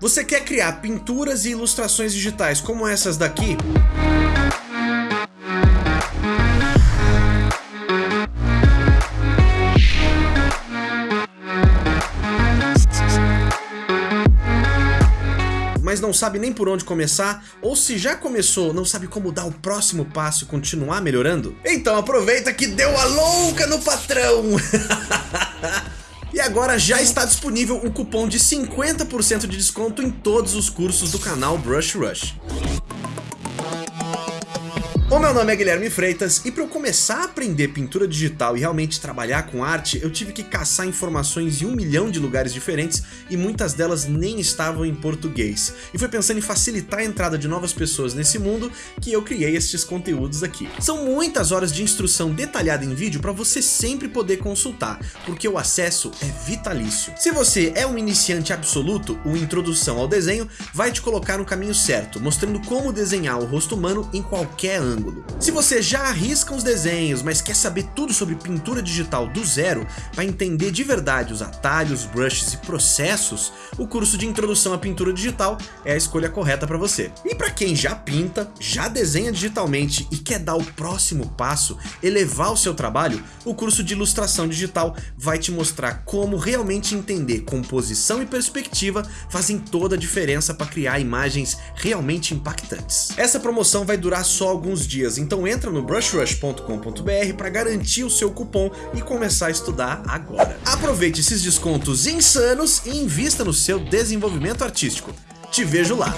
Você quer criar pinturas e ilustrações digitais como essas daqui? mas não sabe nem por onde começar, ou se já começou, não sabe como dar o próximo passo e continuar melhorando? Então aproveita que deu a louca no patrão! Agora já está disponível um cupom de 50% de desconto em todos os cursos do canal Brush Rush. O meu nome é Guilherme Freitas e para eu começar a aprender pintura digital e realmente trabalhar com arte, eu tive que caçar informações em um milhão de lugares diferentes e muitas delas nem estavam em português. E foi pensando em facilitar a entrada de novas pessoas nesse mundo que eu criei estes conteúdos aqui. São muitas horas de instrução detalhada em vídeo para você sempre poder consultar, porque o acesso é vitalício. Se você é um iniciante absoluto, o Introdução ao Desenho vai te colocar no caminho certo, mostrando como desenhar o rosto humano em qualquer ângulo ângulo. Se você já arrisca os desenhos, mas quer saber tudo sobre pintura digital do zero, para entender de verdade os atalhos, brushes e processos, o curso de Introdução à Pintura Digital é a escolha correta para você. E para quem já pinta, já desenha digitalmente e quer dar o próximo passo, elevar o seu trabalho, o curso de Ilustração Digital vai te mostrar como realmente entender composição e perspectiva fazem toda a diferença para criar imagens realmente impactantes. Essa promoção vai durar só alguns dias, então entra no brushrush.com.br para garantir o seu cupom e começar a estudar agora. Aproveite esses descontos insanos e invista no seu desenvolvimento artístico. Te vejo lá!